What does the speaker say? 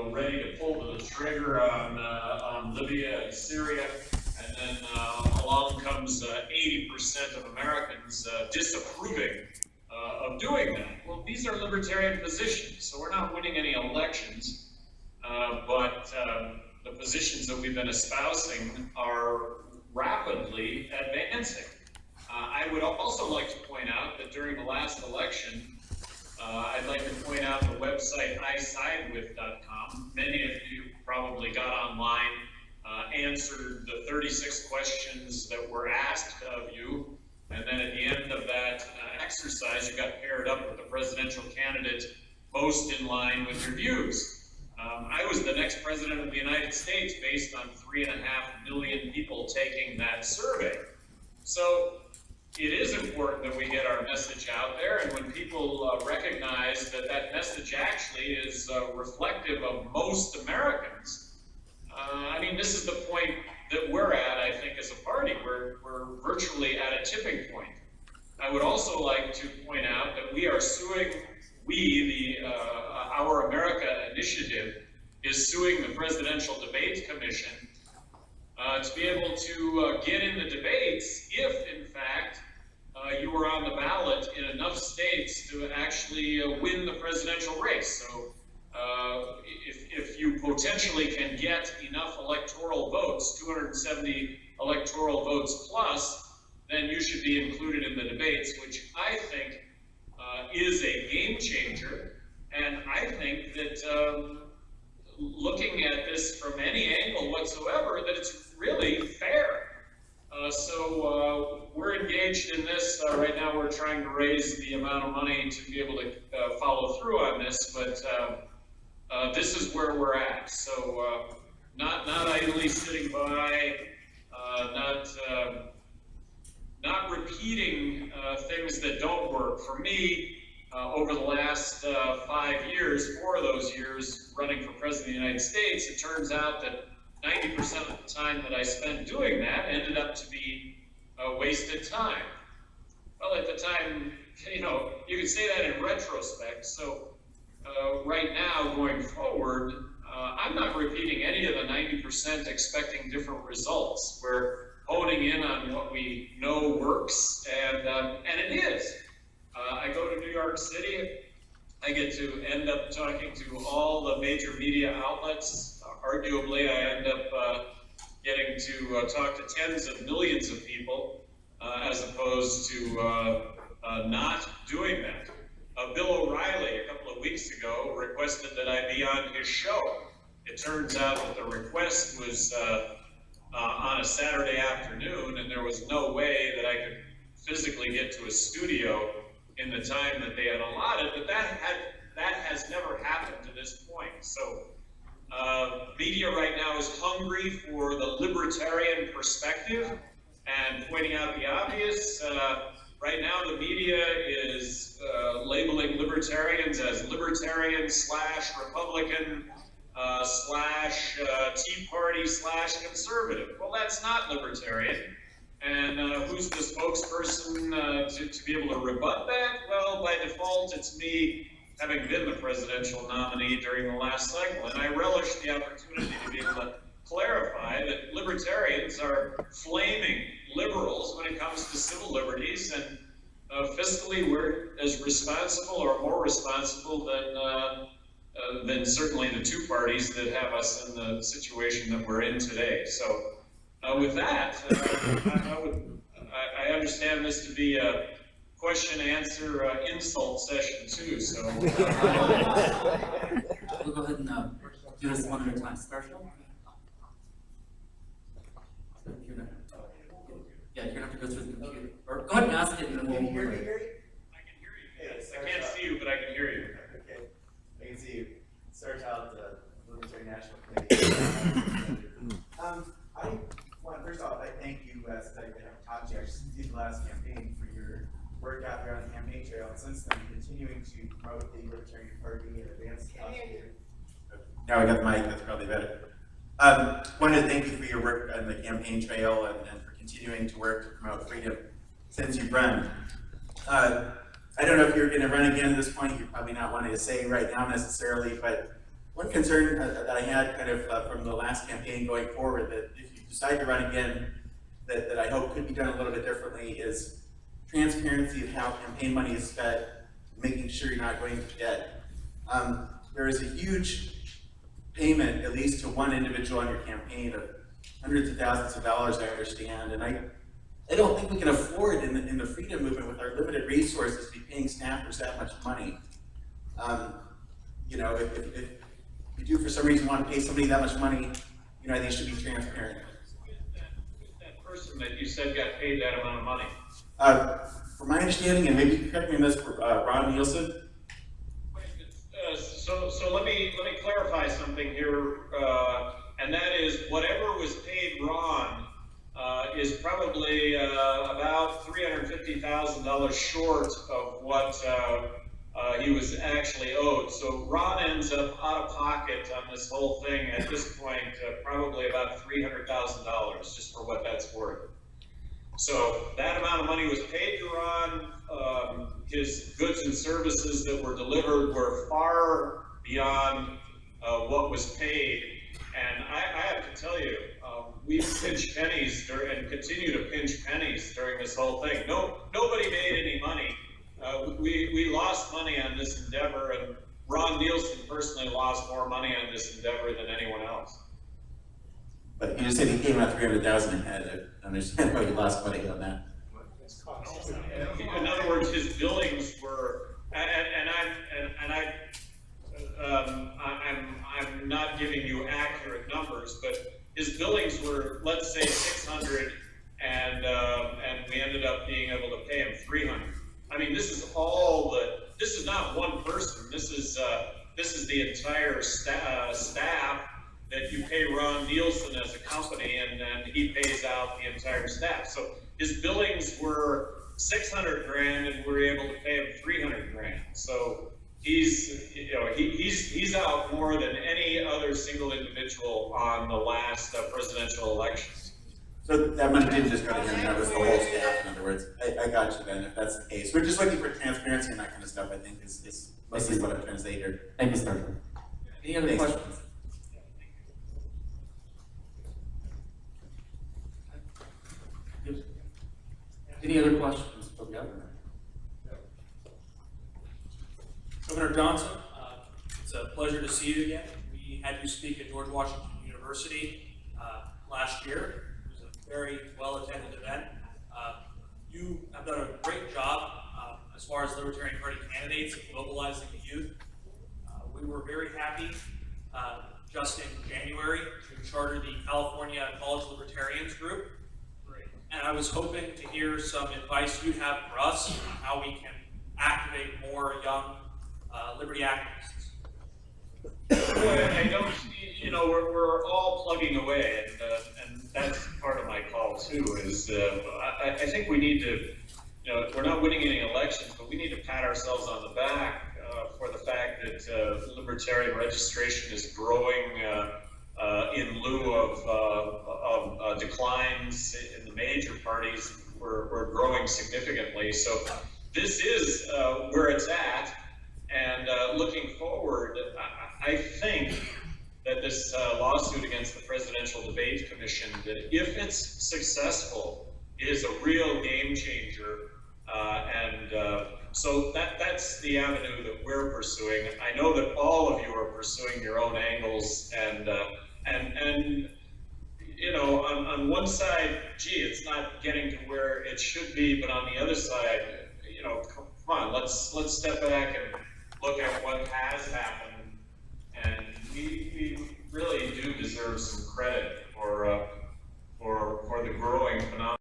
uh, ready to pull the trigger on, uh, on Libya and Syria. And then, uh, along comes uh, eighty percent of Americans, uh, disapproving, uh, of doing that. Well, these are libertarian positions, so we're not winning any elections. Uh, but, um, the positions that we've been espousing are rapidly advancing. Uh, I would also like to point out that during the last election, uh, I'd like to point out the website isidewith.com. Many of you probably got online, uh, answered the 36 questions that were asked of you, and then at the end of that uh, exercise, you got paired up with the presidential candidate most in line with your views. Um, I was the next president of the United States based on three and a half million people taking that survey. So it is important that we get our message out there, and when people uh, recognize that that message actually is uh, reflective of most Americans, uh, I mean, this is the point that we're at, I think, as a party. We're, we're virtually at a tipping point. I would also like to point out that we are suing, we, the uh, Our America Initiative, is suing the Presidential Debates Commission uh, to be able to uh, get in the debates if, in fact, you were on the ballot in enough states to actually uh, win the presidential race. So, uh, if, if you potentially can get enough electoral votes, 270 electoral votes plus, then you should be included in the debates, which I think uh, is a game changer. And I think that um, looking at this from any angle whatsoever, that it's really fair. Uh, so uh, we're engaged in this uh, right now. We're trying to raise the amount of money to be able to uh, follow through on this, but uh, uh, this is where we're at. So not not idly sitting by, not not repeating things that don't work. For me, over the last five years, four of those years running for president of the United States, it turns out that 90% of the time that I spent doing that ended up to be uh, wasted time. Well, at the time, you know, you could say that in retrospect. So uh, right now, going forward, uh, I'm not repeating any of the 90% expecting different results. We're honing in on what we know works, and, um, and it is. Uh, I go to New York City, I get to end up talking to all the major media outlets arguably, I end up uh, getting to uh, talk to tens of millions of people uh, as opposed to uh, uh, not doing that. Bill O'Reilly, a couple of weeks ago, requested that I be on his show. It turns out that the request was on a Saturday afternoon, and there was no way that I could physically get to a studio in the time that they had allotted, but that had that has never happened to this point. So uh, media right now is hungry for the libertarian perspective and pointing out the obvious. Uh, right now, the media is uh, labeling libertarians as libertarian slash Republican uh, slash uh, Tea Party slash conservative. Well, that's not libertarian. And uh, who's the spokesperson to, to be able to rebut that? Well, by default, it's me having been the presidential nominee during the last cycle. And I relish the opportunity to be able to clarify that libertarians are flaming liberals when it comes to civil liberties and uh, fiscally we're as responsible or more responsible than uh, uh, than certainly the two parties that have us in the situation that we're in today. So uh, with that, uh, I, I, would, I, I understand this to be a question answer uh, insult session too. So uh, we'll go ahead and uh, do this one at a time. Special. Yeah, you're gonna have to go through the computer. Or go ahead and ask it, and then we'll. Can you hear me, I can hear you. Yes, I can't see you, but I can hear you. Okay, I can see you. Start out the Libertarian National Committee. um, I want first off, I thank you, uh, since I haven't talked to you actually since the last campaign for your work out there on the campaign trail, and since then continuing to promote the Libertarian Party and advance cause. Now we got the mic, that's probably better. Um, wanted to thank you for your work on the campaign trail and, and for continuing to work to promote freedom since you've run. Uh, I don't know if you're going to run again at this point. You're probably not wanting to say right now necessarily, but one concern uh, that I had kind of uh, from the last campaign going forward, that if you decide to run again, that, that I hope could be done a little bit differently is transparency of how campaign money is spent, making sure you're not going to debt. Um, there is a huge payment, at least to one individual on your campaign of hundreds of thousands of dollars, I understand, and I, I don't think we can afford in the, in the freedom movement with our limited resources to be paying staffers that much money. Um, you know, if, if, if you do for some reason want to pay somebody that much money, you know, I think should be transparent. With That person that you said got paid that amount of money. Uh, from my understanding, and maybe correct me on this, uh, Ron Nielsen, Uh, So, so let me, let me clarify something here, uh, and that is whatever was paid Ron, uh, is probably, uh, about three hundred fifty thousand dollars short of what, he was actually owed. So Ron ends up out of pocket on this whole thing at this point, probably about three hundred thousand dollars, just for what that's worth. So that amount of money was paid to Ron, um, his goods and services that were delivered were far beyond, uh, what was paid. And I, I have to tell you, um, we've pinched pennies dur- and continue to pinch pennies during this whole thing. No, nobody made any money. Uh, we, we lost money on this endeavor and Ron Nielsen personally lost more money on this endeavor than anyone else. But you just said he came out 300,000 and had understand how you lost money on that. In other words, his billings were, and, and I, and, and I, um, I'm, I'm not giving you accurate numbers, but his billings were, let's say, 600 you pay Ron Nielsen as a company, and then he pays out the entire staff. So his billings were six hundred grand, and we we're able to pay him three hundred grand. So he's, you know, he, he's, he's out more than any other single individual on the last uh, presidential election. So that money didn't just go to him, that was the whole staff, in other words, I, I got you then, if that's the case. We're just looking for transparency and that kind of stuff, I think, is, is mostly what I'm trying to say here. Thank you, Sergeant. Any other Thanks. questions? Any other questions for governor? Governor Johnson, uh, it's a pleasure to see you again. We had you speak at George Washington University uh, last year. It was a very well-attended event. Uh, You have done a great job uh, as far as Libertarian Party candidates and mobilizing the youth. Uh, We were very happy uh, just in January to charter the California College Libertarians Group. And I was hoping to hear some advice you have for us on how we can activate more young uh, liberty activists. I don't, see, you know, we're, we're all plugging away, and, uh, and that's part of my call too, is, uh, I, I think we need to, you know, we're not winning any elections, but we need to pat ourselves on the back, uh, for the fact that, uh, libertarian registration is growing, uh, in lieu of, uh, of uh, declines in the major parties, we're, we're growing significantly, so this is, uh, where it's at, and uh, looking forward, I, I think that this lawsuit against the Presidential Debate Commission, that if it's successful, is a real game changer. And so that, that's the avenue that we're pursuing. I know that all of you are pursuing your own angles and, uh, and, and you know, on, on one side, gee, it's not getting to where it should be, but on the other side, you know, come on, let's let's step back and look at what has happened, and we, we really do deserve some credit for uh, for for the growing phenomenon.